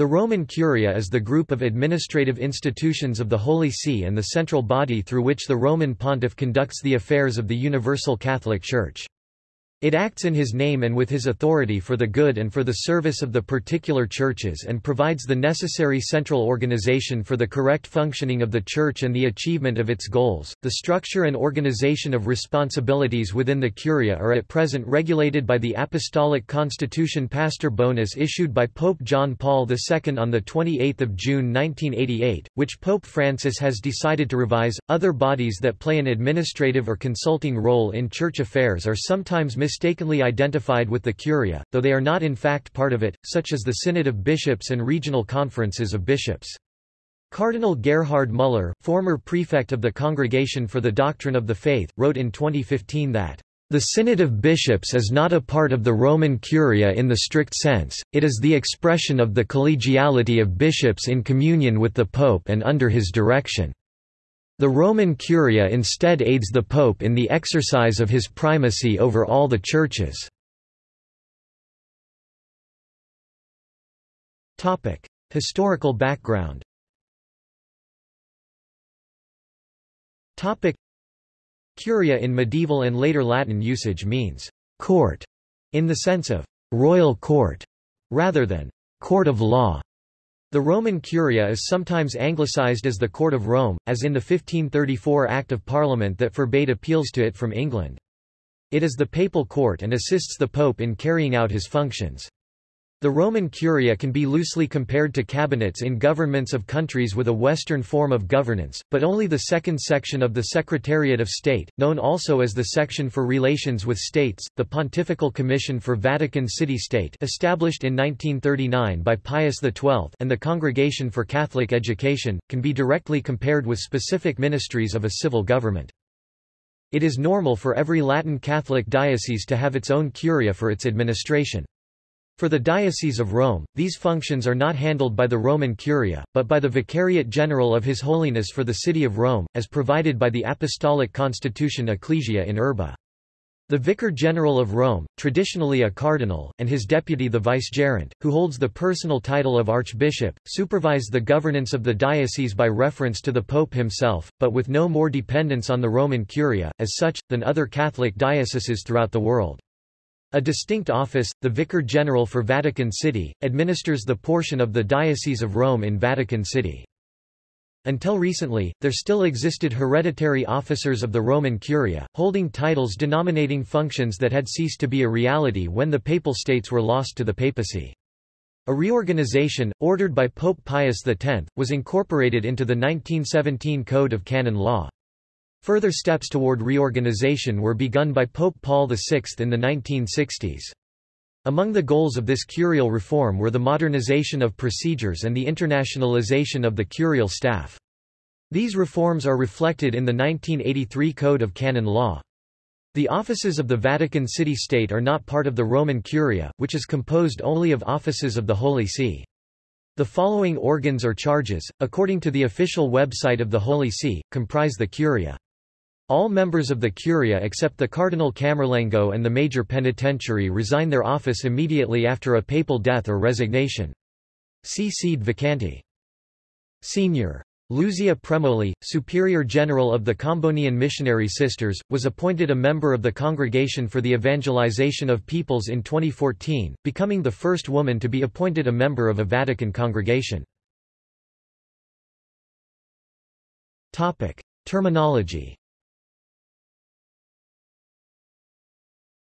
The Roman Curia is the group of administrative institutions of the Holy See and the central body through which the Roman pontiff conducts the affairs of the Universal Catholic Church. It acts in his name and with his authority for the good and for the service of the particular churches and provides the necessary central organization for the correct functioning of the church and the achievement of its goals. The structure and organization of responsibilities within the Curia are at present regulated by the Apostolic Constitution Pastor Bonus issued by Pope John Paul II on the 28th of June 1988, which Pope Francis has decided to revise. Other bodies that play an administrative or consulting role in church affairs are sometimes mistakenly identified with the Curia, though they are not in fact part of it, such as the Synod of Bishops and Regional Conferences of Bishops. Cardinal Gerhard Müller, former prefect of the Congregation for the Doctrine of the Faith, wrote in 2015 that the Synod of Bishops is not a part of the Roman Curia in the strict sense, it is the expression of the collegiality of bishops in communion with the Pope and under his direction. The Roman Curia instead aids the Pope in the exercise of his primacy over all the churches. Historical background Curia in medieval and later Latin usage means court in the sense of royal court rather than court of law. The Roman Curia is sometimes anglicized as the Court of Rome, as in the 1534 Act of Parliament that forbade appeals to it from England. It is the papal court and assists the pope in carrying out his functions. The Roman Curia can be loosely compared to cabinets in governments of countries with a Western form of governance, but only the second section of the Secretariat of State, known also as the Section for Relations with States, the Pontifical Commission for Vatican City-State established in 1939 by Pius XII and the Congregation for Catholic Education, can be directly compared with specific ministries of a civil government. It is normal for every Latin Catholic diocese to have its own curia for its administration. For the Diocese of Rome, these functions are not handled by the Roman Curia, but by the Vicariate General of His Holiness for the City of Rome, as provided by the Apostolic Constitution Ecclesia in Urbe. The Vicar General of Rome, traditionally a cardinal, and his deputy the vicegerent, who holds the personal title of archbishop, supervise the governance of the diocese by reference to the pope himself, but with no more dependence on the Roman Curia, as such, than other Catholic dioceses throughout the world. A distinct office, the Vicar General for Vatican City, administers the portion of the Diocese of Rome in Vatican City. Until recently, there still existed hereditary officers of the Roman Curia, holding titles denominating functions that had ceased to be a reality when the Papal States were lost to the papacy. A reorganization, ordered by Pope Pius X, was incorporated into the 1917 Code of Canon Law. Further steps toward reorganization were begun by Pope Paul VI in the 1960s. Among the goals of this curial reform were the modernization of procedures and the internationalization of the curial staff. These reforms are reflected in the 1983 Code of Canon Law. The offices of the Vatican City State are not part of the Roman Curia, which is composed only of offices of the Holy See. The following organs or charges, according to the official website of the Holy See, comprise the Curia. All members of the Curia except the Cardinal Camerlengo and the Major Penitentiary resign their office immediately after a papal death or resignation. Sede vacante. Senior. Luzia Premoli, Superior General of the Combonian Missionary Sisters, was appointed a member of the Congregation for the Evangelization of Peoples in 2014, becoming the first woman to be appointed a member of a Vatican congregation. Terminology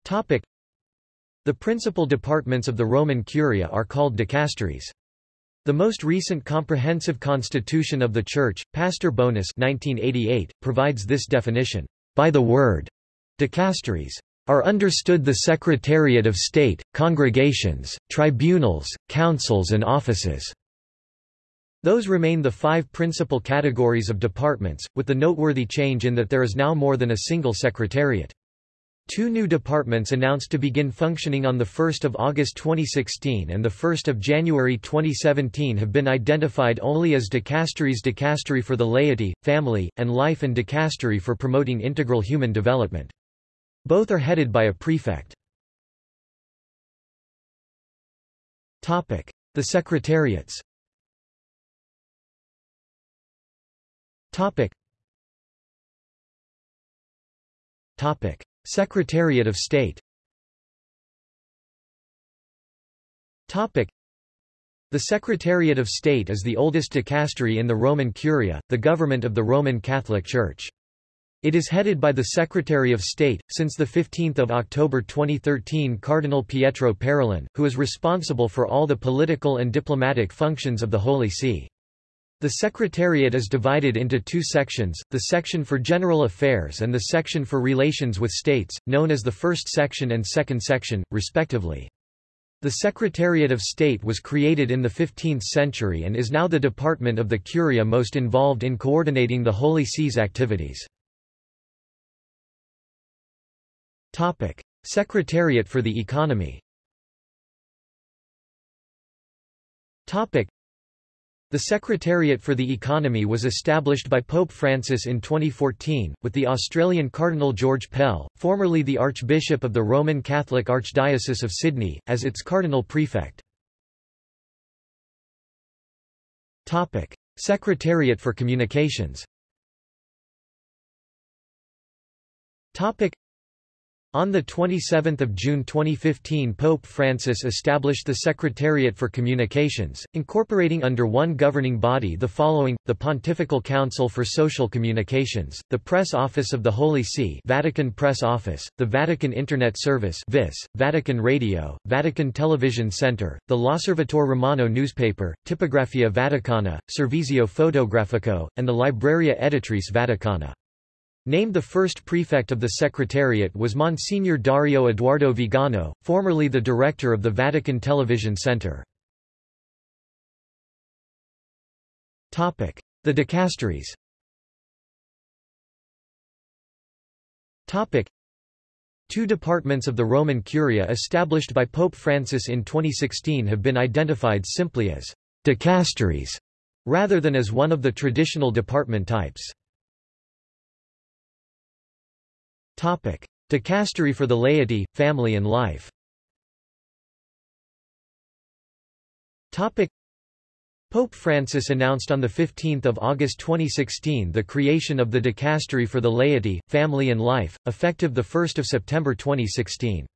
Topic. The principal departments of the Roman Curia are called dicasteries. The most recent comprehensive constitution of the Church, Pastor Bonus 1988, provides this definition. By the word, dicasteries are understood the Secretariat of State, congregations, tribunals, councils and offices. Those remain the five principal categories of departments, with the noteworthy change in that there is now more than a single secretariat. Two new departments announced to begin functioning on 1 August 2016 and 1 January 2017 have been identified only as dicasteries dicastery for the laity, family, and life and dicastery for promoting integral human development. Both are headed by a prefect. The Secretariats Topic. Topic. Secretariat of State Topic. The Secretariat of State is the oldest dicastery in the Roman Curia, the government of the Roman Catholic Church. It is headed by the Secretary of State, since 15 October 2013 Cardinal Pietro Parolin, who is responsible for all the political and diplomatic functions of the Holy See. The Secretariat is divided into two sections, the Section for General Affairs and the Section for Relations with States, known as the First Section and Second Section, respectively. The Secretariat of State was created in the 15th century and is now the department of the Curia most involved in coordinating the Holy See's activities. Secretariat for the Economy. The Secretariat for the Economy was established by Pope Francis in 2014, with the Australian Cardinal George Pell, formerly the Archbishop of the Roman Catholic Archdiocese of Sydney, as its Cardinal Prefect. Topic: Secretariat for Communications. Topic: on 27 June 2015 Pope Francis established the Secretariat for Communications, incorporating under one governing body the following, the Pontifical Council for Social Communications, the Press Office of the Holy See Vatican Press Office, the Vatican Internet Service VIS, Vatican Radio, Vatican Television Center, the L'Osservatore Romano newspaper, Tipografia Vaticana, Servizio Fotografico, and the Libreria Editrice Vaticana. Named the first prefect of the Secretariat was Monsignor Dario Eduardo Vigano, formerly the director of the Vatican Television Center. The dicasteries Two departments of the Roman Curia established by Pope Francis in 2016 have been identified simply as dicasteries, rather than as one of the traditional department types. Dicastery for the laity, family and life Topic. Pope Francis announced on 15 August 2016 the creation of the Dicastery for the Laity, Family and Life, effective 1 September 2016.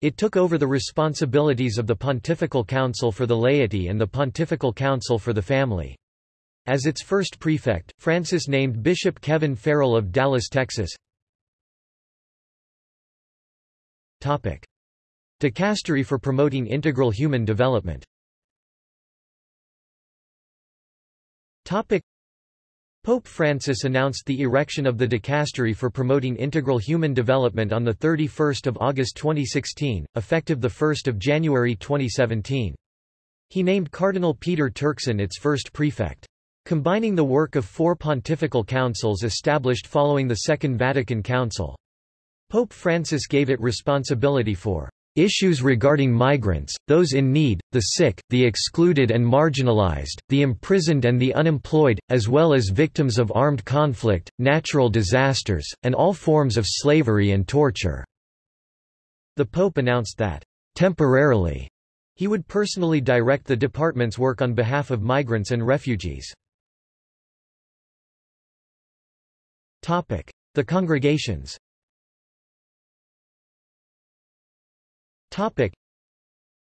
It took over the responsibilities of the Pontifical Council for the Laity and the Pontifical Council for the Family. As its first prefect, Francis named Bishop Kevin Farrell of Dallas, Texas, Topic. Dicastery for promoting integral human development Topic. Pope Francis announced the erection of the Dicastery for Promoting Integral Human Development on 31 August 2016, effective 1 January 2017. He named Cardinal Peter Turkson its first prefect. Combining the work of four pontifical councils established following the Second Vatican Council. Pope Francis gave it responsibility for issues regarding migrants, those in need, the sick, the excluded and marginalized, the imprisoned and the unemployed, as well as victims of armed conflict, natural disasters, and all forms of slavery and torture." The Pope announced that, temporarily, he would personally direct the department's work on behalf of migrants and refugees. The congregations Topic.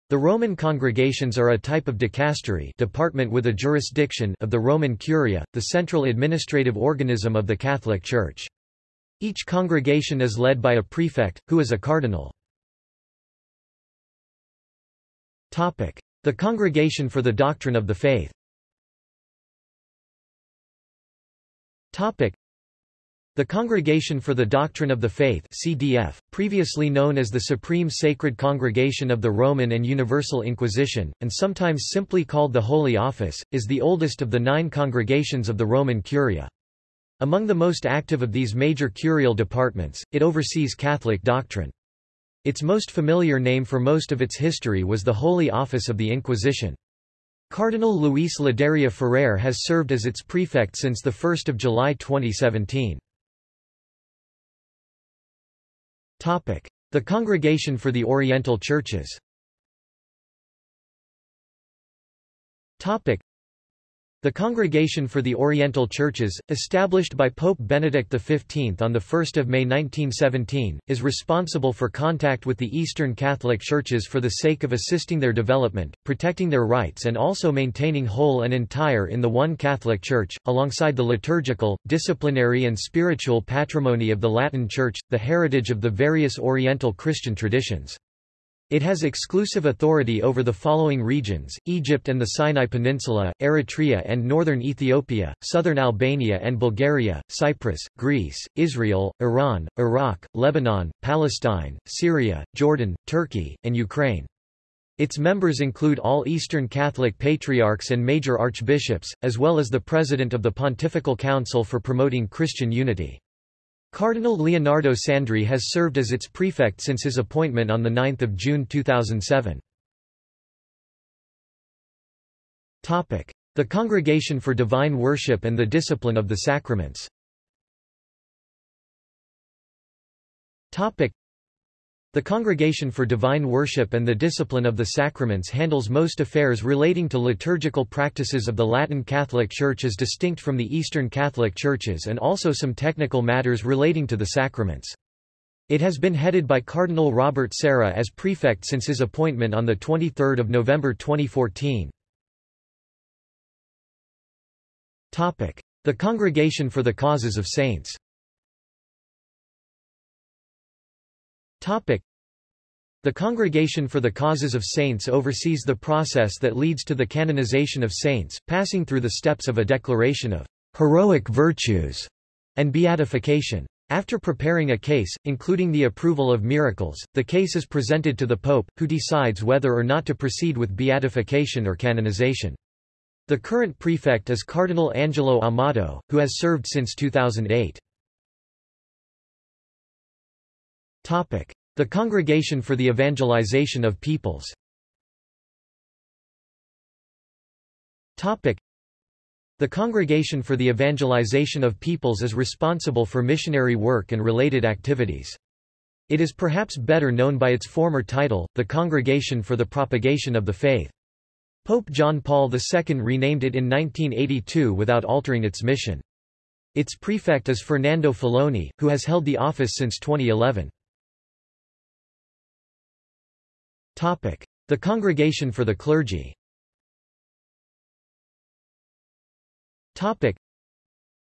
The Roman congregations are a type of dicastery department with a jurisdiction of the Roman Curia, the central administrative organism of the Catholic Church. Each congregation is led by a prefect, who is a cardinal. Topic. The Congregation for the Doctrine of the Faith Topic. The Congregation for the Doctrine of the Faith CDF, previously known as the Supreme Sacred Congregation of the Roman and Universal Inquisition, and sometimes simply called the Holy Office, is the oldest of the nine congregations of the Roman Curia. Among the most active of these major curial departments, it oversees Catholic doctrine. Its most familiar name for most of its history was the Holy Office of the Inquisition. Cardinal Luis Ladaria Ferrer has served as its prefect since 1 July 2017. The Congregation for the Oriental Churches The Congregation for the Oriental Churches, established by Pope Benedict XV on 1 May 1917, is responsible for contact with the Eastern Catholic Churches for the sake of assisting their development, protecting their rights and also maintaining whole and entire in the one Catholic Church, alongside the liturgical, disciplinary and spiritual patrimony of the Latin Church, the heritage of the various Oriental Christian traditions. It has exclusive authority over the following regions, Egypt and the Sinai Peninsula, Eritrea and northern Ethiopia, southern Albania and Bulgaria, Cyprus, Greece, Israel, Iran, Iraq, Lebanon, Palestine, Syria, Jordan, Turkey, and Ukraine. Its members include all Eastern Catholic patriarchs and major archbishops, as well as the president of the Pontifical Council for Promoting Christian Unity. Cardinal Leonardo Sandri has served as its prefect since his appointment on 9 June 2007. The Congregation for Divine Worship and the Discipline of the Sacraments the Congregation for Divine Worship and the Discipline of the Sacraments handles most affairs relating to liturgical practices of the Latin Catholic Church as distinct from the Eastern Catholic Churches and also some technical matters relating to the sacraments. It has been headed by Cardinal Robert Sarah as prefect since his appointment on 23 November 2014. The Congregation for the Causes of Saints the Congregation for the Causes of Saints oversees the process that leads to the canonization of saints, passing through the steps of a declaration of heroic virtues and beatification. After preparing a case, including the approval of miracles, the case is presented to the Pope, who decides whether or not to proceed with beatification or canonization. The current prefect is Cardinal Angelo Amato, who has served since 2008. The Congregation for the Evangelization of Peoples the Congregation for the Evangelization of Peoples is responsible for missionary work and related activities. It is perhaps better known by its former title, the Congregation for the Propagation of the Faith. Pope John Paul II renamed it in 1982 without altering its mission. Its prefect is Fernando Filoni, who has held the office since 2011. The Congregation for the Clergy.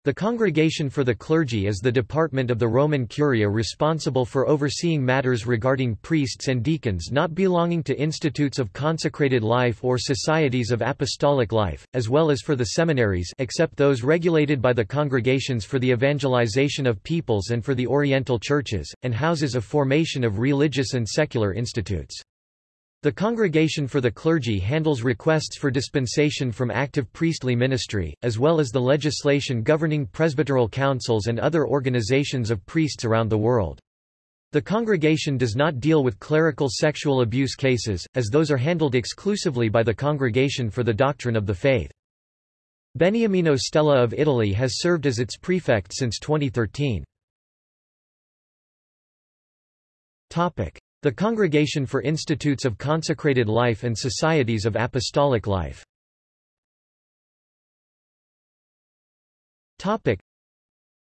The Congregation for the Clergy is the department of the Roman Curia responsible for overseeing matters regarding priests and deacons not belonging to institutes of consecrated life or societies of apostolic life, as well as for the seminaries except those regulated by the Congregations for the Evangelization of Peoples and for the Oriental Churches, and houses of formation of religious and secular institutes. The Congregation for the Clergy handles requests for dispensation from active priestly ministry, as well as the legislation governing presbyteral councils and other organizations of priests around the world. The congregation does not deal with clerical sexual abuse cases, as those are handled exclusively by the Congregation for the Doctrine of the Faith. Beniamino Stella of Italy has served as its prefect since 2013. The Congregation for Institutes of Consecrated Life and Societies of Apostolic Life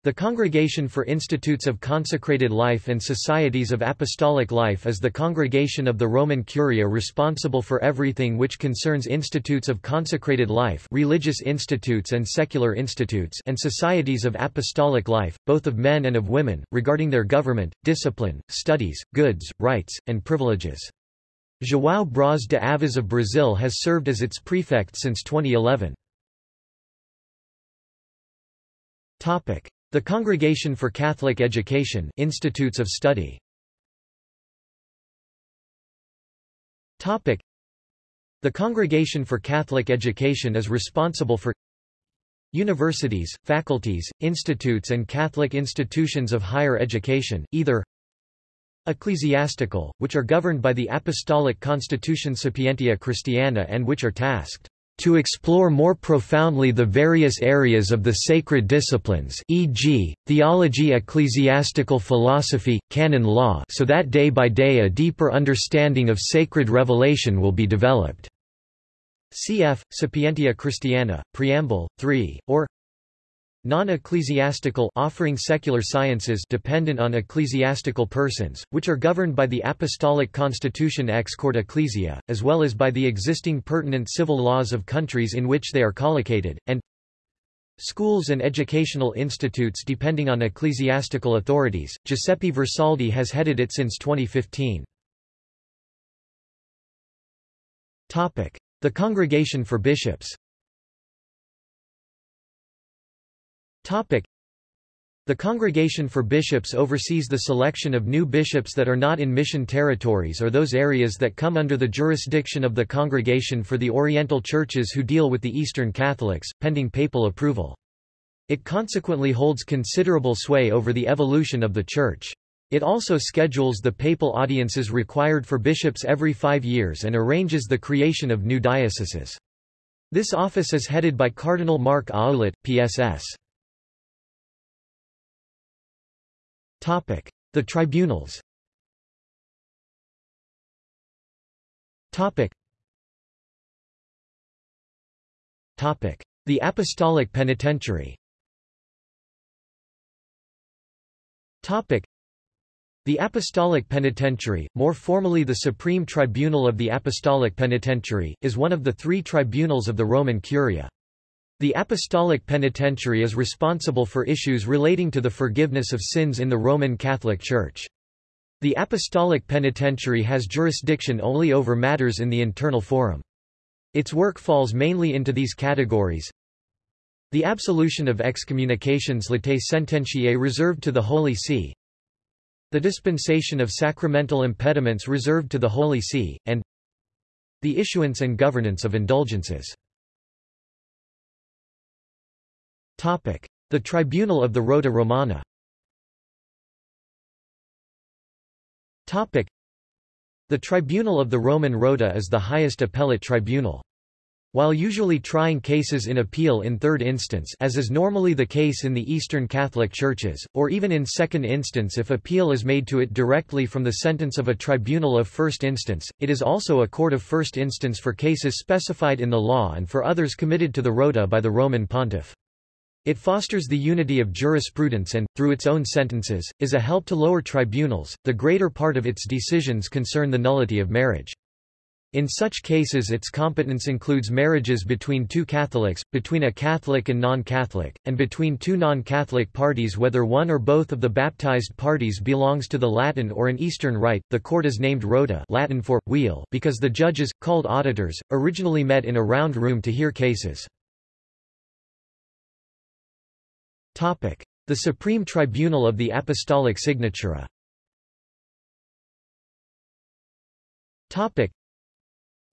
the Congregation for Institutes of Consecrated Life and Societies of Apostolic Life is the congregation of the Roman Curia responsible for everything which concerns institutes of consecrated life religious institutes and secular institutes and societies of apostolic life, both of men and of women, regarding their government, discipline, studies, goods, rights, and privileges. João Braz de Aviz of Brazil has served as its prefect since 2011. The Congregation for Catholic Education Institutes of Study Topic. The Congregation for Catholic Education is responsible for universities, faculties, institutes and Catholic institutions of higher education, either ecclesiastical, which are governed by the Apostolic Constitution Sapientia Christiana and which are tasked to explore more profoundly the various areas of the sacred disciplines e.g., theology ecclesiastical philosophy, canon law so that day by day a deeper understanding of sacred revelation will be developed. cf. Sapientia Christiana, Preamble, 3, or non-ecclesiastical offering secular sciences dependent on ecclesiastical persons, which are governed by the Apostolic Constitution ex corde ecclesiae, as well as by the existing pertinent civil laws of countries in which they are collocated, and schools and educational institutes depending on ecclesiastical authorities. Giuseppe Versaldi has headed it since 2015. Topic: The Congregation for Bishops. Topic. The Congregation for Bishops oversees the selection of new bishops that are not in mission territories or those areas that come under the jurisdiction of the Congregation for the Oriental Churches who deal with the Eastern Catholics, pending papal approval. It consequently holds considerable sway over the evolution of the Church. It also schedules the papal audiences required for bishops every five years and arranges the creation of new dioceses. This office is headed by Cardinal Marc Ouellet, PSS. The tribunals. The Apostolic Penitentiary. The Apostolic Penitentiary, more formally the Supreme Tribunal of the Apostolic Penitentiary, is one of the three tribunals of the Roman Curia. The Apostolic Penitentiary is responsible for issues relating to the forgiveness of sins in the Roman Catholic Church. The Apostolic Penitentiary has jurisdiction only over matters in the internal forum. Its work falls mainly into these categories. The absolution of excommunications latae sententiae reserved to the Holy See. The dispensation of sacramental impediments reserved to the Holy See, and the issuance and governance of indulgences. The Tribunal of the Rota Romana The Tribunal of the Roman Rota is the highest appellate tribunal. While usually trying cases in appeal in third instance as is normally the case in the Eastern Catholic Churches, or even in second instance if appeal is made to it directly from the sentence of a tribunal of first instance, it is also a court of first instance for cases specified in the law and for others committed to the rota by the Roman pontiff. It fosters the unity of jurisprudence and, through its own sentences, is a help to lower tribunals. The greater part of its decisions concern the nullity of marriage. In such cases its competence includes marriages between two Catholics, between a Catholic and non-Catholic, and between two non-Catholic parties whether one or both of the baptized parties belongs to the Latin or an Eastern Rite. The court is named rota Latin for, wheel because the judges, called auditors, originally met in a round room to hear cases. The Supreme Tribunal of the Apostolic Signatura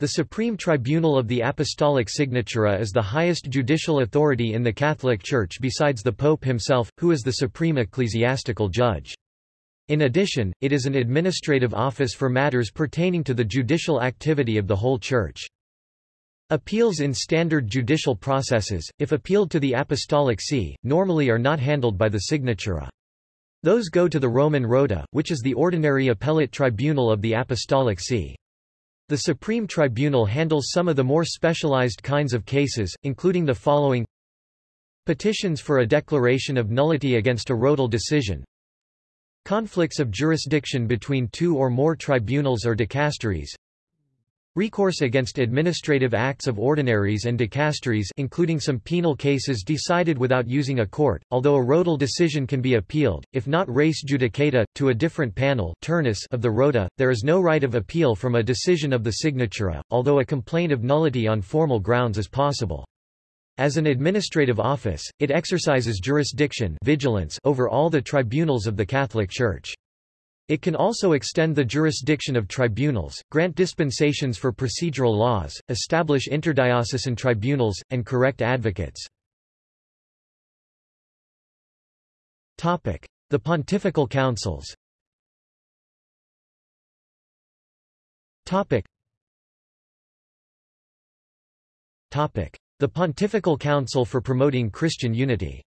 the Supreme Tribunal of the Apostolic Signatura is the highest judicial authority in the Catholic Church besides the Pope himself, who is the supreme ecclesiastical judge. In addition, it is an administrative office for matters pertaining to the judicial activity of the whole Church. Appeals in standard judicial processes, if appealed to the Apostolic See, normally are not handled by the Signatura. Those go to the Roman Rota, which is the ordinary appellate tribunal of the Apostolic See. The Supreme Tribunal handles some of the more specialized kinds of cases, including the following Petitions for a declaration of nullity against a rotal decision Conflicts of jurisdiction between two or more tribunals or dicasteries Recourse against administrative acts of ordinaries and dicasteries including some penal cases decided without using a court, although a rotal decision can be appealed, if not res judicata, to a different panel turnus of the rota, there is no right of appeal from a decision of the signatura, although a complaint of nullity on formal grounds is possible. As an administrative office, it exercises jurisdiction vigilance over all the tribunals of the Catholic Church. It can also extend the jurisdiction of tribunals, grant dispensations for procedural laws, establish interdiocesan tribunals, and correct advocates. The Pontifical Councils The Pontifical Council for Promoting Christian Unity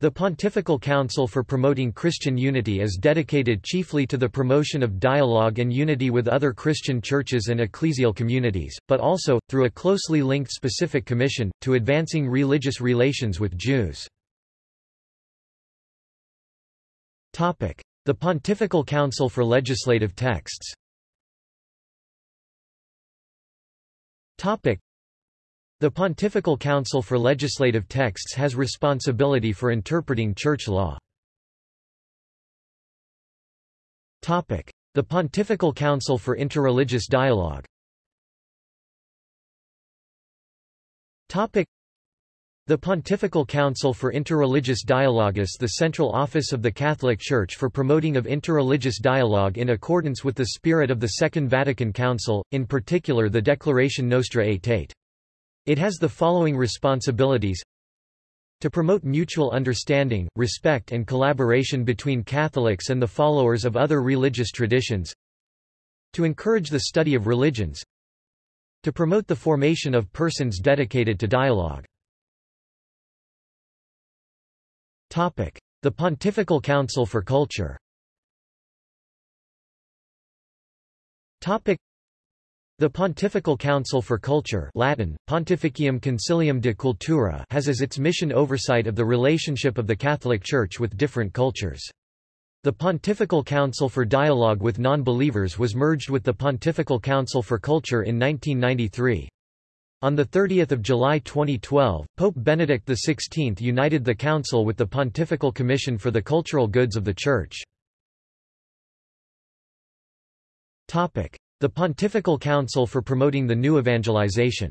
The Pontifical Council for Promoting Christian Unity is dedicated chiefly to the promotion of dialogue and unity with other Christian churches and ecclesial communities, but also, through a closely linked specific commission, to advancing religious relations with Jews. The Pontifical Council for Legislative Texts the Pontifical Council for Legislative Texts has responsibility for interpreting church law. The Pontifical Council for Interreligious Dialogue the Pontifical Council for Interreligious Dialogue is the central office of the Catholic Church for promoting of interreligious dialogue in accordance with the spirit of the Second Vatican Council, in particular the Declaration Nostra Aetate. It has the following responsibilities. To promote mutual understanding, respect and collaboration between Catholics and the followers of other religious traditions. To encourage the study of religions. To promote the formation of persons dedicated to dialogue. The Pontifical Council for Culture the Pontifical Council for Culture Latin, Pontificium Concilium de Cultura has as its mission oversight of the relationship of the Catholic Church with different cultures. The Pontifical Council for Dialogue with Non-Believers was merged with the Pontifical Council for Culture in 1993. On 30 July 2012, Pope Benedict XVI united the Council with the Pontifical Commission for the Cultural Goods of the Church. The Pontifical Council for Promoting the New Evangelization.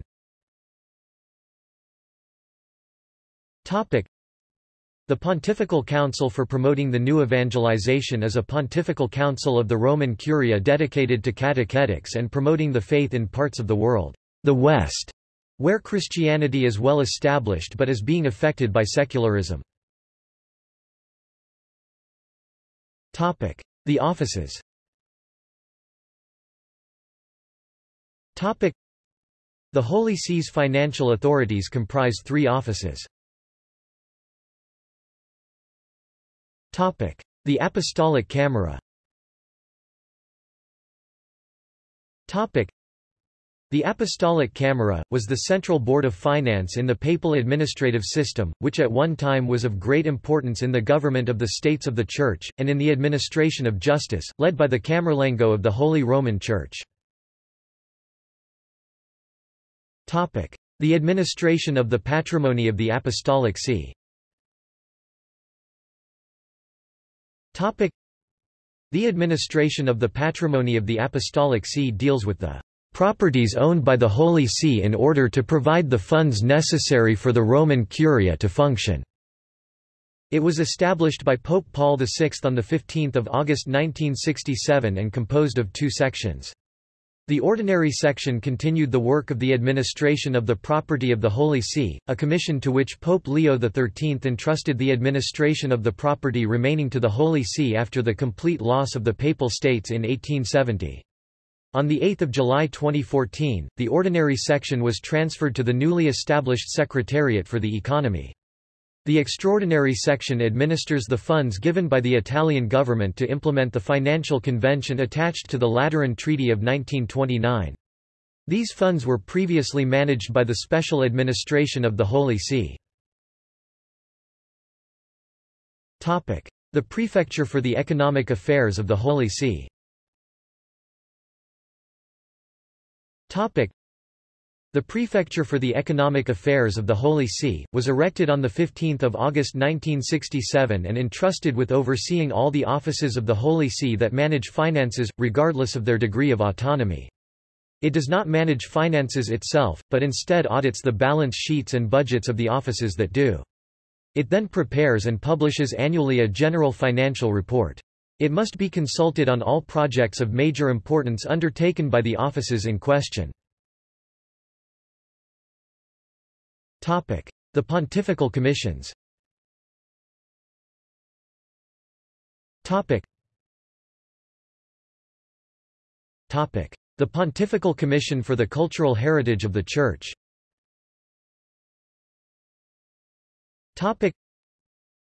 The Pontifical Council for Promoting the New Evangelization is a pontifical council of the Roman Curia dedicated to catechetics and promoting the faith in parts of the world, the West, where Christianity is well established but is being affected by secularism. The offices The Holy See's financial authorities comprise three offices. The Apostolic Camera the Apostolic Camera, was the central board of finance in the papal administrative system, which at one time was of great importance in the government of the states of the Church, and in the administration of justice, led by the Camerlengo of the Holy Roman Church. The administration of the patrimony of the Apostolic See The administration of the patrimony of the Apostolic See deals with the properties owned by the Holy See in order to provide the funds necessary for the Roman Curia to function. It was established by Pope Paul VI on 15 August 1967 and composed of two sections. The ordinary section continued the work of the administration of the property of the Holy See, a commission to which Pope Leo XIII entrusted the administration of the property remaining to the Holy See after the complete loss of the Papal States in 1870. On 8 July 2014, the ordinary section was transferred to the newly established Secretariat for the Economy. The extraordinary section administers the funds given by the Italian government to implement the financial convention attached to the Lateran Treaty of 1929. These funds were previously managed by the Special Administration of the Holy See. The Prefecture for the Economic Affairs of the Holy See the Prefecture for the Economic Affairs of the Holy See, was erected on 15 August 1967 and entrusted with overseeing all the offices of the Holy See that manage finances, regardless of their degree of autonomy. It does not manage finances itself, but instead audits the balance sheets and budgets of the offices that do. It then prepares and publishes annually a general financial report. It must be consulted on all projects of major importance undertaken by the offices in question. The Pontifical Commissions. The Pontifical Commission for the Cultural Heritage of the Church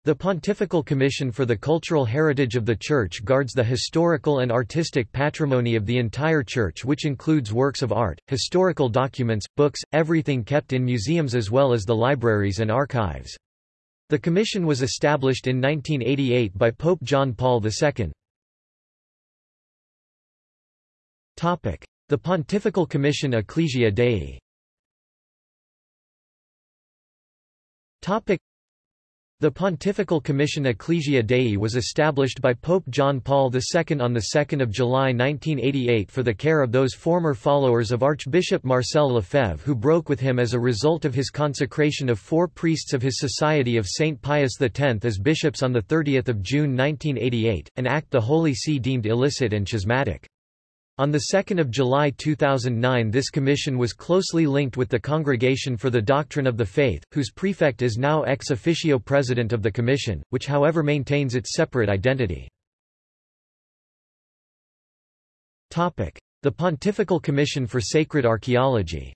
The Pontifical Commission for the Cultural Heritage of the Church guards the historical and artistic patrimony of the entire Church which includes works of art, historical documents, books, everything kept in museums as well as the libraries and archives. The commission was established in 1988 by Pope John Paul II. The Pontifical Commission Ecclesia Dei the Pontifical Commission Ecclesia Dei was established by Pope John Paul II on 2 July 1988 for the care of those former followers of Archbishop Marcel Lefebvre who broke with him as a result of his consecration of four priests of his Society of St. Pius X as bishops on 30 June 1988, an act the Holy See deemed illicit and schismatic. On 2 July 2009 this commission was closely linked with the Congregation for the Doctrine of the Faith, whose prefect is now ex officio president of the commission, which however maintains its separate identity. The Pontifical Commission for Sacred Archaeology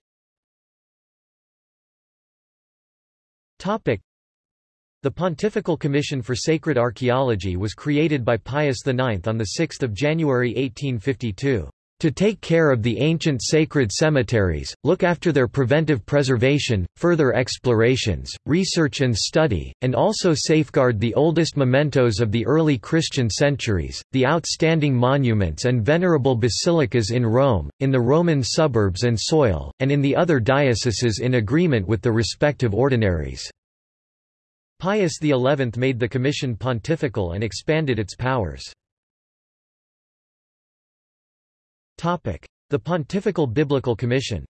the Pontifical Commission for Sacred Archaeology was created by Pius IX on 6 January 1852 to take care of the ancient sacred cemeteries, look after their preventive preservation, further explorations, research and study, and also safeguard the oldest mementos of the early Christian centuries, the outstanding monuments and venerable basilicas in Rome, in the Roman suburbs and soil, and in the other dioceses in agreement with the respective ordinaries. Pius XI made the commission pontifical and expanded its powers. The Pontifical Biblical Commission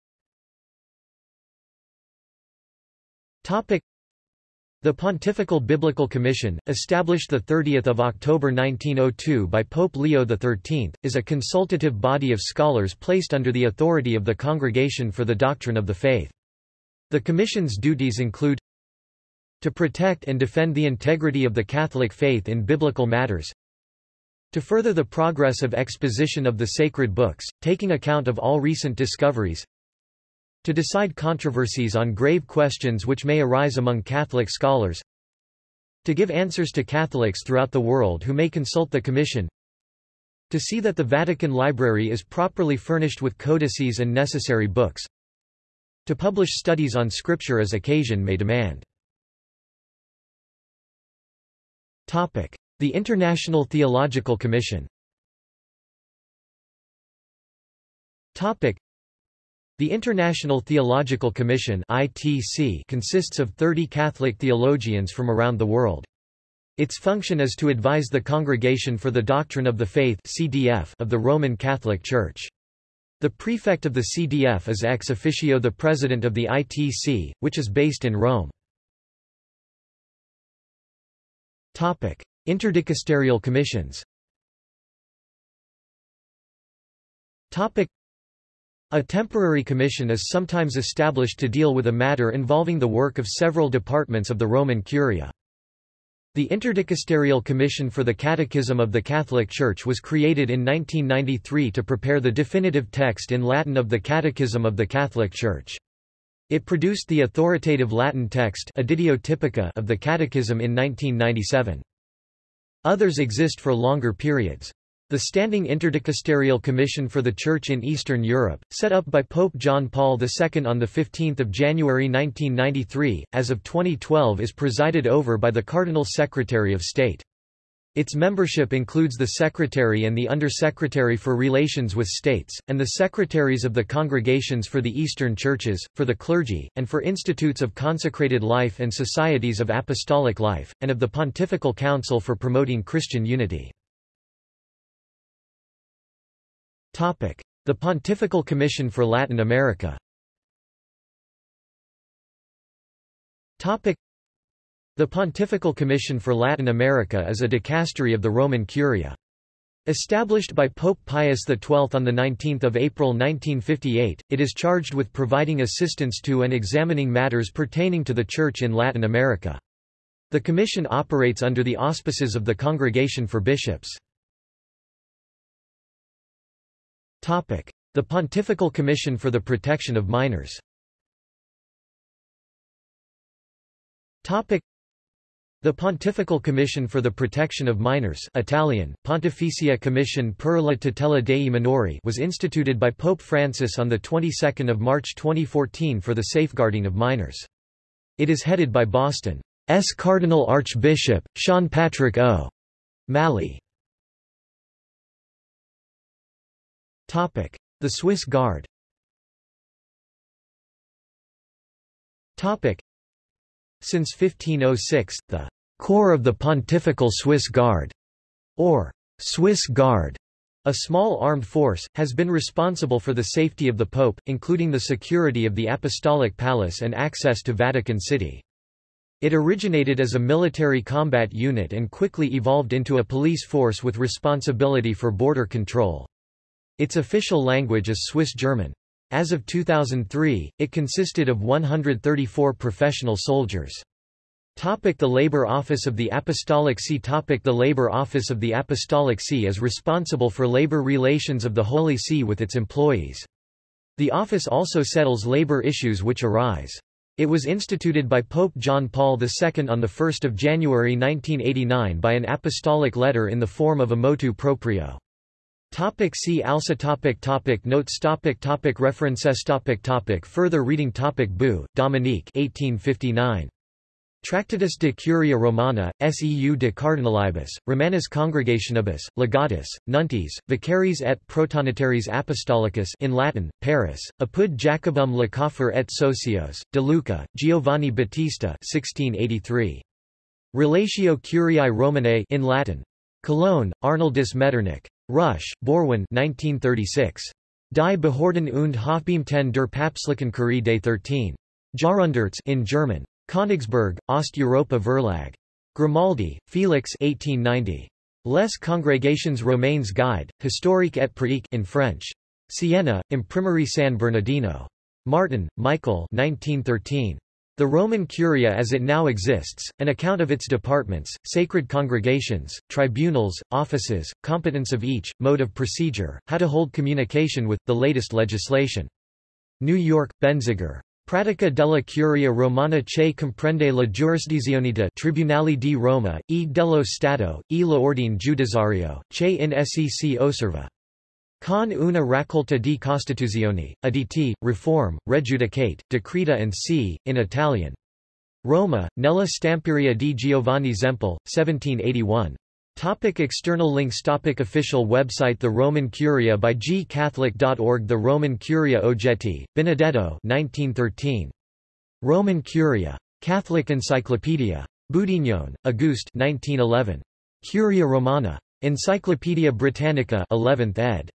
the Pontifical Biblical Commission, established 30 October 1902 by Pope Leo XIII, is a consultative body of scholars placed under the authority of the Congregation for the Doctrine of the Faith. The Commission's duties include to protect and defend the integrity of the Catholic faith in biblical matters. To further the progress of exposition of the sacred books, taking account of all recent discoveries. To decide controversies on grave questions which may arise among Catholic scholars. To give answers to Catholics throughout the world who may consult the Commission. To see that the Vatican Library is properly furnished with codices and necessary books. To publish studies on Scripture as occasion may demand. The International Theological Commission The International Theological Commission ITC consists of 30 Catholic theologians from around the world. Its function is to advise the Congregation for the Doctrine of the Faith CDF of the Roman Catholic Church. The prefect of the CDF is ex officio the president of the ITC, which is based in Rome. Interdicasterial commissions Topic: a temporary commission is sometimes established to deal with a matter involving the work of several departments of the Roman Curia. The Interdicasterial Commission for the Catechism of the Catholic Church was created in 1993 to prepare the definitive text in Latin of the Catechism of the Catholic Church. It produced the authoritative Latin text of the Catechism in 1997. Others exist for longer periods. The Standing Interdicasterial Commission for the Church in Eastern Europe, set up by Pope John Paul II on 15 January 1993, as of 2012 is presided over by the Cardinal Secretary of State. Its membership includes the Secretary and the Undersecretary for Relations with States, and the Secretaries of the Congregations for the Eastern Churches, for the clergy, and for institutes of consecrated life and societies of apostolic life, and of the Pontifical Council for promoting Christian unity. The Pontifical Commission for Latin America the Pontifical Commission for Latin America is a dicastery of the Roman Curia. Established by Pope Pius XII on 19 April 1958, it is charged with providing assistance to and examining matters pertaining to the Church in Latin America. The Commission operates under the auspices of the Congregation for Bishops. The Pontifical Commission for the Protection of Minors The Pontifical Commission for the Protection of Minors Italian, Pontificia Commission per la tutela dei minori was instituted by Pope Francis on the 22nd of March 2014 for the safeguarding of minors. It is headed by Boston's Cardinal Archbishop, Sean Patrick O. Malley. The Swiss Guard Since 1506, the Corps of the Pontifical Swiss Guard, or Swiss Guard, a small armed force, has been responsible for the safety of the Pope, including the security of the Apostolic Palace and access to Vatican City. It originated as a military combat unit and quickly evolved into a police force with responsibility for border control. Its official language is Swiss German. As of 2003, it consisted of 134 professional soldiers. Topic the Labor Office of the Apostolic See Topic The Labor Office of the Apostolic See is responsible for labor relations of the Holy See with its employees. The office also settles labor issues which arise. It was instituted by Pope John Paul II on 1 January 1989 by an apostolic letter in the form of a motu proprio. Topic see also topic topic Notes topic topic References topic topic Further reading topic Bou, Dominique 1859. Tractatus de Curia Romana, seu de Cardinalibus, Romanis Congregationibus, Legatus, Nuntis, Vicaris et Protonotariis Apostolicus in Latin, Paris, Apud Jacobum Lecoffre et Socios, De Luca, Giovanni Battista 1683. Relatio Curiae Romanae in Latin. Cologne, Arnoldus Metternich. Rusch, Borwin 1936. Die Behörden und Hofbeamten der Papstlichen Curie des 13. Jahrhunderts in German. Königsberg, Ost-Europa Verlag. Grimaldi, Felix 1890. Les Congregations Romaines Guide, Historique et pratique in French. Siena, Imprimerie San Bernardino. Martin, Michael 1913. The Roman Curia as it now exists, an account of its departments, sacred congregations, tribunals, offices, competence of each, mode of procedure, how to hold communication with, the latest legislation. New York, Benziger. Pratica della Curia Romana che comprende la giurisdizione de Tribunali di Roma, e dello Stato, e l'ordine giudiziario, che in sec osserva. Con una raccolta di Costituzioni, additi, Reform, Rejudicate, Decreta and c. in Italian. Roma, nella Stamperia di Giovanni Zempel, 1781. Topic external links Topic Official website The Roman Curia by gcatholic.org The Roman Curia Ojetti, Benedetto 1913. Roman Curia. Catholic Encyclopedia. Boudinhon, Auguste 1911. Curia Romana. Encyclopædia Britannica 11th ed.